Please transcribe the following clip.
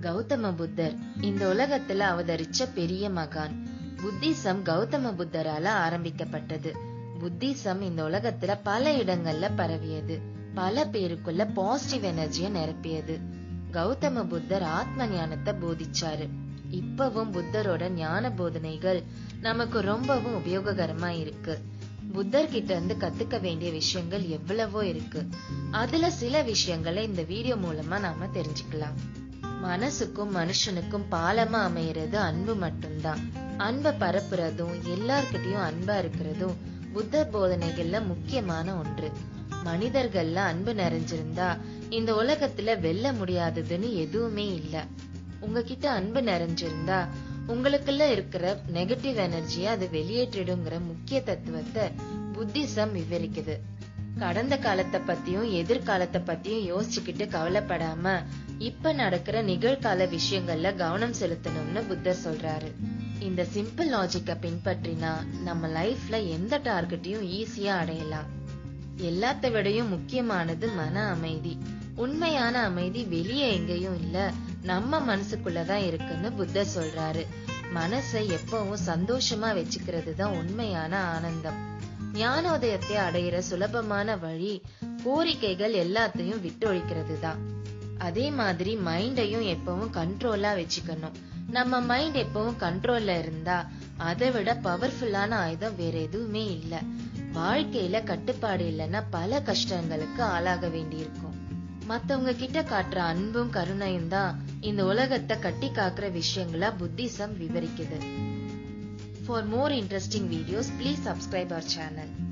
கௌதம புத்தர் இந்த உலகத்துல அவதரிச்ச பெரிய மகான். புத்திசம் கௌதம புத்தரால ஆரம்பிக்கப்பட்டது. புத்திசம் இந்த உலகத்துல பல இடங்கள்ல பரவியது. பல பேருக்குள்ள பாசிட்டிவ் எனர்ஜிய நிரப்பியது. கௌதம புத்தர் ஆத்ம ஞானத்தை போதிச்சாரு. இப்பவும் புத்தரோட ஞான போதனைகள் நமக்கு ரொம்பவும் உபயோககரமா இருக்கு. புத்தர் கிட்ட இருந்து கத்துக்க வேண்டிய விஷயங்கள் எவ்வளவோ இருக்கு. அதுல சில விஷயங்களை இந்த வீடியோ மூலமா நாம தெரிஞ்சுக்கலாம். மனசுக்கும் மனுஷனுக்கும் பாலமா அமையறது அன்பு மட்டும்தான். அன்பை பரப்புறதும் எல்லார்கிட்டயும் அன்பா இருக்கிறதும் புத்தர் போதனைகள்ல முக்கியமான ஒன்று. மனிதர்கள்ல அன்பு நிறைஞ்சிருந்தா இந்த உலகத்துல வெல்ல முடியாததுன்னு எதுவுமே இல்ல. உங்ககிட்ட அன்பு நிறைஞ்சிருந்தா உங்களுக்குள்ள இருக்கிற நெகட்டிவ் எனர்ஜியை அது வெளியேற்றிடுங்கிற முக்கிய தத்துவத்தை புத்திசம் விவரிக்குது. கடந்த காலத்தை பத்தியும் எதிர்காலத்தை பத்தியும் யோசிச்சுக்கிட்டு கவலைப்படாம இப்ப நடக்கிற நிகழ்கால விஷயங்கள்ல கவனம் செலுத்தணும்னு புத்தர் சொல்றாரு. இந்த சிம்பிள் லாஜிக்க பின்பற்றினா நம்ம லைஃப்ல எந்த டார்கெட்டையும் ஈஸியா அடையலாம். எல்லாத்த விடையும் முக்கியமானது மன அமைதி. உண்மையான அமைதி வெளியே எங்கேயும் இல்ல நம்ம மனசுக்குள்ளதான் இருக்குன்னு புத்தர் சொல்றாரு. மனசை எப்பவும் சந்தோஷமா வச்சுக்கிறது தான் உண்மையான ஆனந்தம். ஞானோதயத்தை அடையிற சுலபமான வழி கோரிக்கைகள் எல்லாத்தையும் விட்டொழிக்கிறது தான் அதே மாதிரி மைண்டையும் எப்பவும் கண்ட்ரோலா வச்சுக்கணும். நம்ம மைண்ட் எப்பவும் கண்ட்ரோல்ல இருந்தா அதை விட பவர்ஃபுல்லான ஆயுதம் வேற எதுவுமே இல்ல. வாழ்க்கையில கட்டுப்பாடு இல்லைன்னா பல கஷ்டங்களுக்கு ஆளாக வேண்டியிருக்கும். மத்தவங்க கிட்ட காட்டுற அன்பும் கருணையும் தான் இந்த உலகத்தை கட்டி காக்குற விஷயங்களா புத்திசம் விவரிக்குது. For more interesting videos, please subscribe our channel.